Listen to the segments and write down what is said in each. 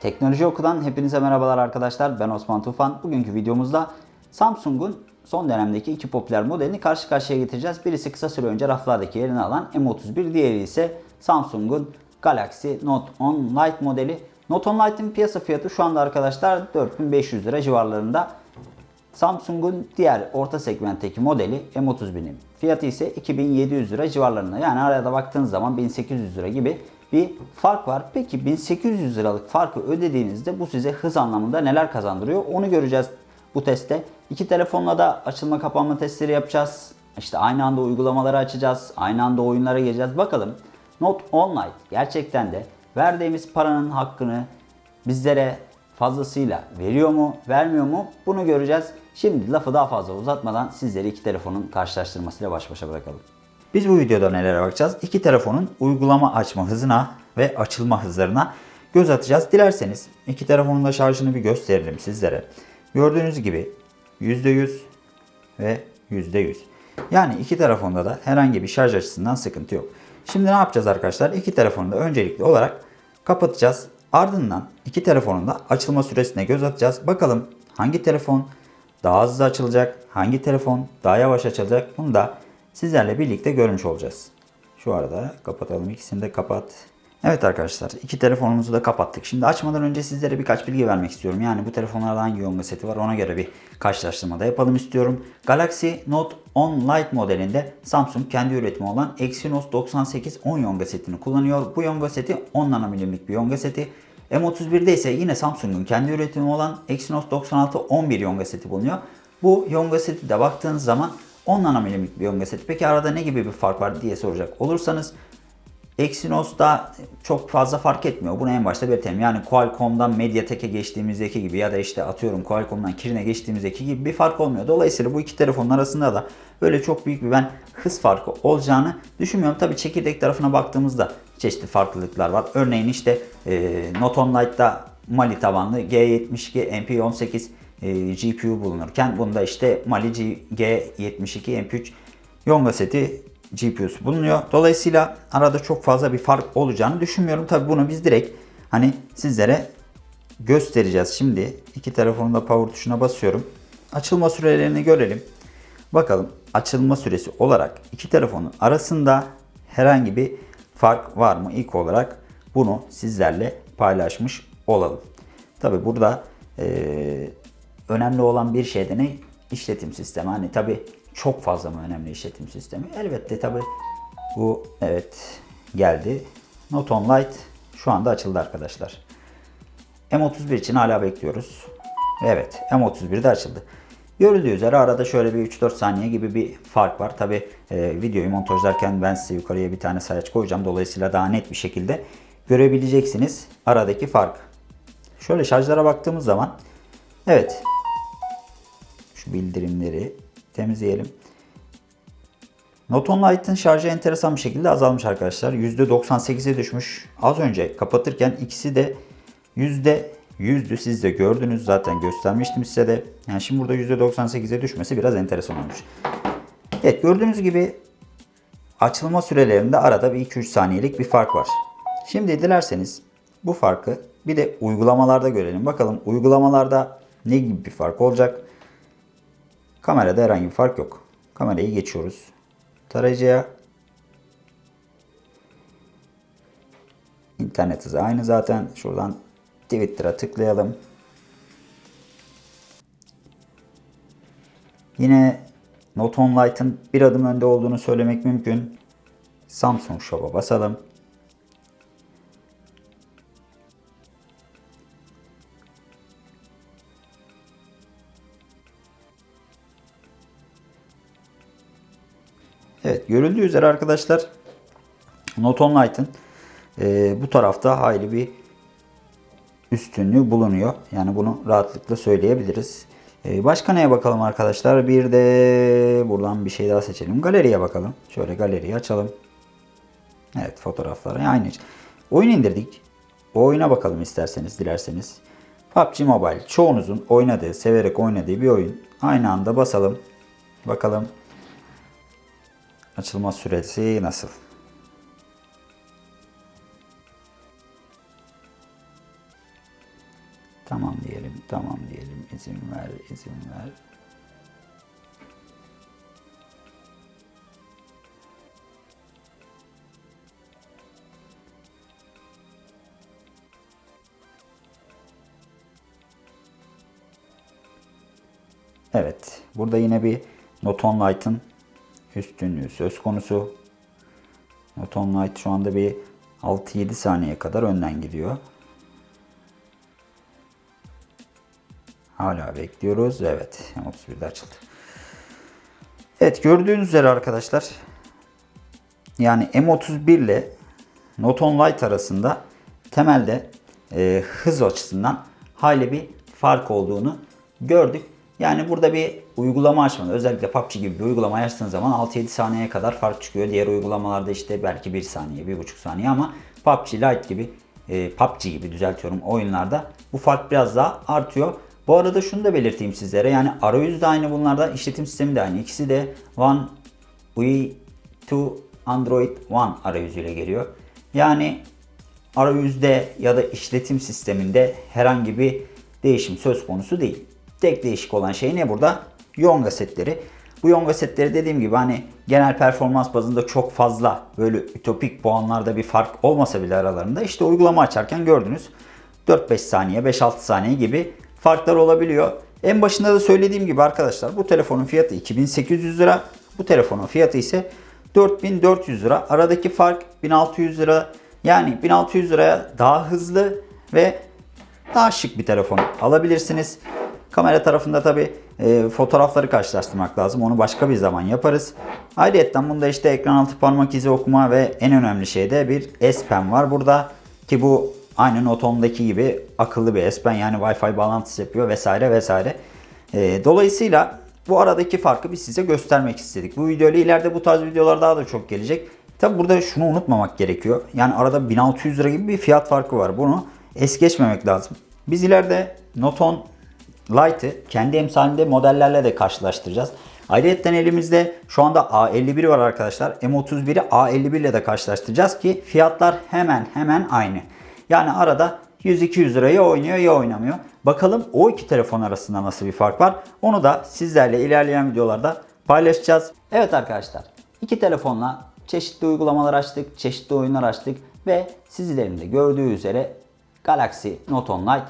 Teknoloji Oku'dan hepinize merhabalar arkadaşlar. Ben Osman Tufan. Bugünkü videomuzda Samsung'un son dönemdeki iki popüler modelini karşı karşıya getireceğiz. Birisi kısa süre önce raflardaki yerini alan M31, diğeri ise Samsung'un Galaxy Note 10 Lite modeli. Note 10 Lite'in piyasa fiyatı şu anda arkadaşlar 4500 lira civarlarında. Samsung'un diğer orta segmentteki modeli M31'in fiyatı ise 2700 lira civarlarında. Yani arada baktığınız zaman 1800 lira gibi bir fark var. Peki 1800 liralık farkı ödediğinizde bu size hız anlamında neler kazandırıyor? Onu göreceğiz bu testte. İki telefonla da açılma kapanma testleri yapacağız. İşte aynı anda uygulamaları açacağız. Aynı anda oyunlara gireceğiz. Bakalım Note 10 Lite gerçekten de verdiğimiz paranın hakkını bizlere fazlasıyla veriyor mu, vermiyor mu bunu göreceğiz. Şimdi lafı daha fazla uzatmadan sizleri iki telefonun karşılaştırmasıyla baş başa bırakalım. Biz bu videoda nelere bakacağız? İki telefonun uygulama açma hızına ve açılma hızlarına göz atacağız. Dilerseniz iki telefonun da şarjını bir gösterelim sizlere. Gördüğünüz gibi %100 ve %100. Yani iki telefonda da herhangi bir şarj açısından sıkıntı yok. Şimdi ne yapacağız arkadaşlar? İki telefonu da öncelikli olarak kapatacağız. Ardından iki telefonun da açılma süresine göz atacağız. Bakalım hangi telefon daha hızlı açılacak, hangi telefon daha yavaş açılacak bunu da sizlerle birlikte görmüş olacağız. Şu arada kapatalım ikisini de kapat. Evet arkadaşlar iki telefonumuzu da kapattık. Şimdi açmadan önce sizlere birkaç bilgi vermek istiyorum. Yani bu telefonlarda hangi yonga seti var ona göre bir karşılaştırma da yapalım istiyorum. Galaxy Note 10 Lite modelinde Samsung kendi üretimi olan Exynos 98 10 yonga setini kullanıyor. Bu yonga seti 10 nanomilimlik bir yonga seti. M31'de ise yine Samsung'un kendi üretimi olan Exynos 96 11 yonga seti bulunuyor. Bu yonga seti de baktığınız zaman 10 nanomilimlik bir yonga seti. Peki arada ne gibi bir fark var diye soracak olursanız Exynos'ta çok fazla fark etmiyor. Bunu en başta belirtelim. Yani Qualcomm'dan MediaTek'e geçtiğimizdeki gibi ya da işte atıyorum Qualcomm'dan Kirin'e geçtiğimizdeki gibi bir fark olmuyor. Dolayısıyla bu iki telefonun arasında da böyle çok büyük bir ben hız farkı olacağını düşünmüyorum. Tabi çekirdek tarafına baktığımızda çeşitli farklılıklar var. Örneğin işte e, Note 10 Lite'da Mali tabanlı G72 MP18 e, GPU bulunurken bunda işte Mali G72 MP3 Yonga seti GPU'su bulunuyor. Dolayısıyla arada çok fazla bir fark olacağını düşünmüyorum. Tabi bunu biz direkt hani sizlere göstereceğiz. Şimdi iki telefonun da power tuşuna basıyorum. Açılma sürelerini görelim. Bakalım açılma süresi olarak iki telefonun arasında herhangi bir fark var mı? İlk olarak bunu sizlerle paylaşmış olalım. Tabi burada e, önemli olan bir şey de ne? İşletim sistemi. Hani tabi çok fazla mı önemli işletim sistemi? Elbette tabi bu evet geldi. Note 10 Lite şu anda açıldı arkadaşlar. M31 için hala bekliyoruz. Evet M31 de açıldı. Görüldüğü üzere arada şöyle bir 3-4 saniye gibi bir fark var. Tabi e, videoyu montajlarken ben size yukarıya bir tane sayaç koyacağım. Dolayısıyla daha net bir şekilde görebileceksiniz aradaki fark. Şöyle şarjlara baktığımız zaman evet bildirimleri temizleyelim. Note 10 Lite'ın şarjı enteresan bir şekilde azalmış arkadaşlar. %98'e düşmüş. Az önce kapatırken ikisi de %100'dü. Siz de gördünüz zaten göstermiştim size de. Yani şimdi burada %98'e düşmesi biraz enteresan olmuş. Evet gördüğünüz gibi açılma sürelerinde arada bir 2-3 saniyelik bir fark var. Şimdi dilerseniz bu farkı bir de uygulamalarda görelim. Bakalım uygulamalarda ne gibi bir fark olacak? Kamerada herhangi bir fark yok. Kamerayı geçiyoruz. Tarayıcıya İnternet hızı aynı zaten. Şuradan Twitter'a tıklayalım. Yine Note 10 Lite'ın bir adım önde olduğunu söylemek mümkün. Samsung Shop'a basalım. Evet görüldüğü üzere arkadaşlar Note 10 Lite'ın e, bu tarafta hayli bir üstünlüğü bulunuyor. Yani bunu rahatlıkla söyleyebiliriz. E, başka neye bakalım arkadaşlar? Bir de buradan bir şey daha seçelim. Galeriye bakalım. Şöyle galeriyi açalım. Evet fotoğrafları aynı. Oyun indirdik. O oyuna bakalım isterseniz dilerseniz. PUBG Mobile çoğunuzun oynadığı, severek oynadığı bir oyun. Aynı anda basalım. Bakalım Açılma süresi nasıl? Tamam diyelim, tamam diyelim. İzin ver, izin ver. Evet, burada yine bir Noton Light'ın üstünlüğü söz konusu. Noton Light şu anda bir 6-7 saniye kadar önden gidiyor. Hala bekliyoruz. Evet, M31'de açıldı. Evet, gördüğünüz üzere arkadaşlar yani M31 ile Noton Light arasında temelde e, hız açısından hayli bir fark olduğunu gördük. Yani burada bir uygulama açmanız, özellikle PUBG gibi bir uygulama açtığınız zaman 6-7 saniyeye kadar fark çıkıyor. Diğer uygulamalarda işte belki 1 saniye, 1,5 saniye ama PUBG Lite gibi, e, PUBG gibi düzeltiyorum oyunlarda bu fark biraz daha artıyor. Bu arada şunu da belirteyim sizlere. Yani arayüz de aynı bunlarda, işletim sistemi de aynı. İkisi de One UI 2 Android One arayüzüyle geliyor. Yani arayüzde ya da işletim sisteminde herhangi bir değişim söz konusu değil. Tek değişik olan şey ne burada? Yonga setleri. Bu Yonga setleri dediğim gibi hani genel performans bazında çok fazla böyle ütopik puanlarda bir fark olmasa bile aralarında işte uygulama açarken gördünüz 4-5 saniye 5-6 saniye gibi farklar olabiliyor. En başında da söylediğim gibi arkadaşlar bu telefonun fiyatı 2800 lira. Bu telefonun fiyatı ise 4400 lira. Aradaki fark 1600 lira. Yani 1600 liraya daha hızlı ve daha şık bir telefon alabilirsiniz. Kamera tarafında tabi e, fotoğrafları karşılaştırmak lazım. Onu başka bir zaman yaparız. Ayrıca bunda işte ekran altı parmak izi okuma ve en önemli şey de bir S Pen var burada. Ki bu aynı Note gibi akıllı bir S Pen yani Wi-Fi bağlantısı yapıyor vesaire vesaire. E, dolayısıyla bu aradaki farkı biz size göstermek istedik. Bu videoyla ileride bu tarz videolar daha da çok gelecek. Tabi burada şunu unutmamak gerekiyor. Yani arada 1600 lira gibi bir fiyat farkı var. Bunu es geçmemek lazım. Biz ileride Note 10 Lite'ı kendi emsalinde modellerle de karşılaştıracağız. Ayrıca elimizde şu anda A51 var arkadaşlar. M31'i A51 ile de karşılaştıracağız ki fiyatlar hemen hemen aynı. Yani arada 100-200 liraya oynuyor ya oynamıyor. Bakalım o iki telefon arasında nasıl bir fark var. Onu da sizlerle ilerleyen videolarda paylaşacağız. Evet arkadaşlar iki telefonla çeşitli uygulamalar açtık, çeşitli oyunlar açtık ve sizlerin de gördüğü üzere Galaxy Note 10 Lite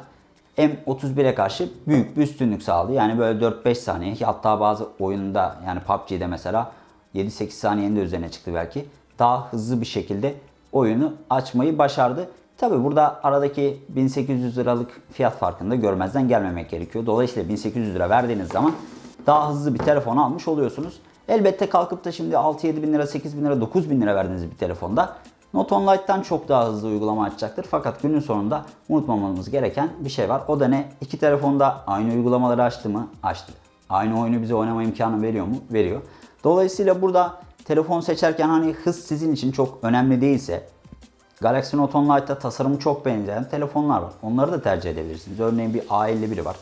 M31'e karşı büyük bir üstünlük sağladı. Yani böyle 4-5 saniye hatta bazı oyunda yani PUBG'de mesela 7-8 saniyenin de üzerine çıktı belki. Daha hızlı bir şekilde oyunu açmayı başardı. Tabi burada aradaki 1800 liralık fiyat farkını da görmezden gelmemek gerekiyor. Dolayısıyla 1800 lira verdiğiniz zaman daha hızlı bir telefon almış oluyorsunuz. Elbette kalkıp da şimdi 6-7 bin lira, 8 bin lira, 9 bin lira verdiğiniz bir telefonda Note 10 Lite'dan çok daha hızlı uygulama açacaktır. Fakat günün sonunda unutmamamız gereken bir şey var. O da ne? İki telefonda aynı uygulamaları açtı mı? Açtı. Aynı oyunu bize oynama imkanı veriyor mu? Veriyor. Dolayısıyla burada telefon seçerken hani hız sizin için çok önemli değilse Galaxy Note 10 Lite'da tasarımı çok benzeyen telefonlar var. Onları da tercih edebilirsiniz. Örneğin bir A51 var.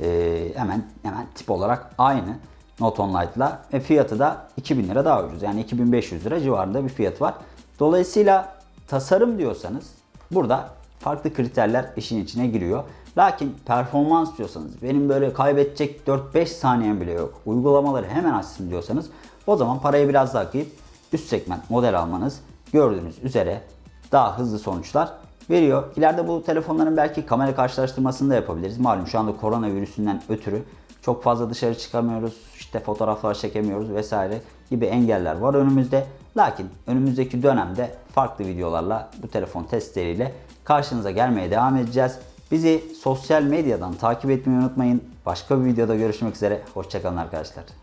Ee, hemen hemen tip olarak aynı Note 10 Lite'la ve fiyatı da 2000 lira daha ucuz. Yani 2500 lira civarında bir fiyat var. Dolayısıyla tasarım diyorsanız burada farklı kriterler işin içine giriyor. Lakin performans diyorsanız benim böyle kaybedecek 4-5 saniyem bile yok. Uygulamaları hemen açsın diyorsanız o zaman parayı biraz daha kıyıp üst segment model almanız gördüğünüz üzere daha hızlı sonuçlar veriyor. İleride bu telefonların belki kamera karşılaştırmasını da yapabiliriz. Malum şu anda koronavirüsünden ötürü çok fazla dışarı çıkamıyoruz. işte fotoğraflar çekemiyoruz vesaire gibi engeller var önümüzde. Lakin önümüzdeki dönemde farklı videolarla bu telefon testleriyle karşınıza gelmeye devam edeceğiz. Bizi sosyal medyadan takip etmeyi unutmayın. Başka bir videoda görüşmek üzere. Hoşçakalın arkadaşlar.